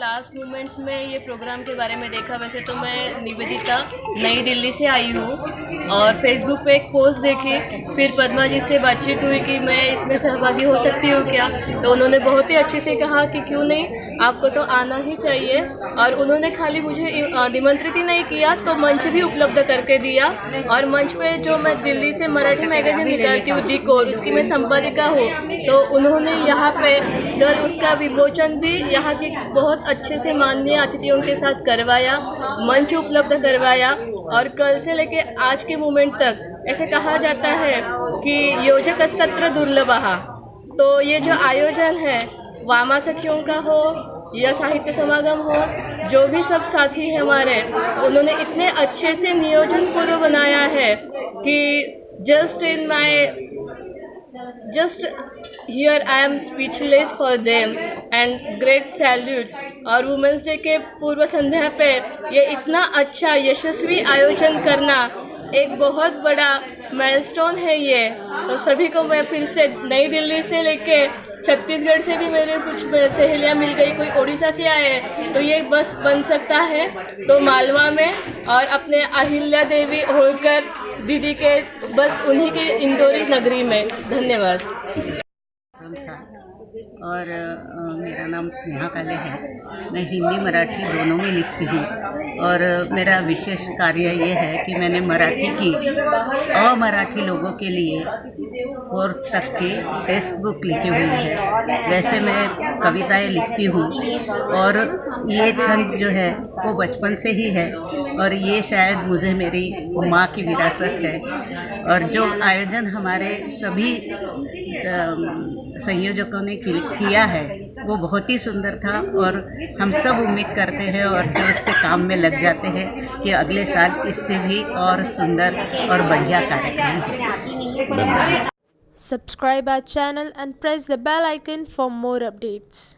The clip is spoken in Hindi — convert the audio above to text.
लास्ट मोमेंट्स में ये प्रोग्राम के बारे में देखा, वैसे तो मैं निवेदिता नई दिल्ली से आई हूँ। और फेसबुक पे एक पोस्ट देखी, फिर पद्मा जी से बातचीत हुई कि मैं इसमें सहभागी हो सकती हूँ क्या? तो उन्होंने बहुत ही अच्छे से कहा कि क्यों नहीं, आपको तो आना ही चाहिए। और उन्होंने खाली मुझे निमंत्रित ही नहीं किया तो मंच भी उपलब्ध करके दिया। और मंच पे जो मैं दिल्ली से मराठी मैगजीन निकालती हूँ दी कोर उसकी मैं संपादिका हूँ तो उन्होंने यहाँ पे कल उसका विमोचन भी यहाँ की बहुत अच्छे से माननीय अतिथियों के साथ करवाया, मंच उपलब्ध करवाया। और कल से लेके आज के मोमेंट तक, ऐसे कहा जाता है कि योजक स्तत्र दुर्लभ। तो ये जो आयोजन है वामा सखियों का हो या साहित्य समागम हो, जो भी सब साथी हैं हमारे, उन्होंने इतने अच्छे से नियोजन पूर्व बनाया है कि just in my just here I am speechless for them and great salute और वुमेंस डे के पूर्व संध्या पे ये इतना अच्छा यशस्वी आयोजन करना एक बहुत बड़ा माइलस्टोन है ये। तो सभी को मैं फिर से नई दिल्ली से लेके छत्तीसगढ़ से भी मेरे कुछ सहेलियाँ मिल गई, कोई उड़ीसा से आए तो ये बस बन सकता है। तो मालवा में और अपने अहिल्या देवी होकर दीदी के बस उन्हीं के इंदौरी नगरी में। धन्यवाद। कार्यक्रम था और मेरा नाम स्नेहा काले है। मैं हिंदी मराठी दोनों में लिखती हूँ। और मेरा विशेष कार्य ये है कि मैंने मराठी की अमराठी लोगों के लिए फोर्थ तक की टेक्स्ट बुक लिखी हुई है। वैसे मैं कविताएँ लिखती हूँ। और ये छंद जो है वो बचपन से ही है। और ये शायद मुझे मेरी माँ की विरासत है। और जो आयोजन हमारे सभी संयोजकों ने किया है, वो बहुत ही सुंदर था और हम सब उम्मीद करते हैं और जो इससे काम में लग जाते हैं कि अगले साल इससे भी और सुंदर और बढ़िया कार्यक्रम subscribe our channel and press the bell icon for more updates.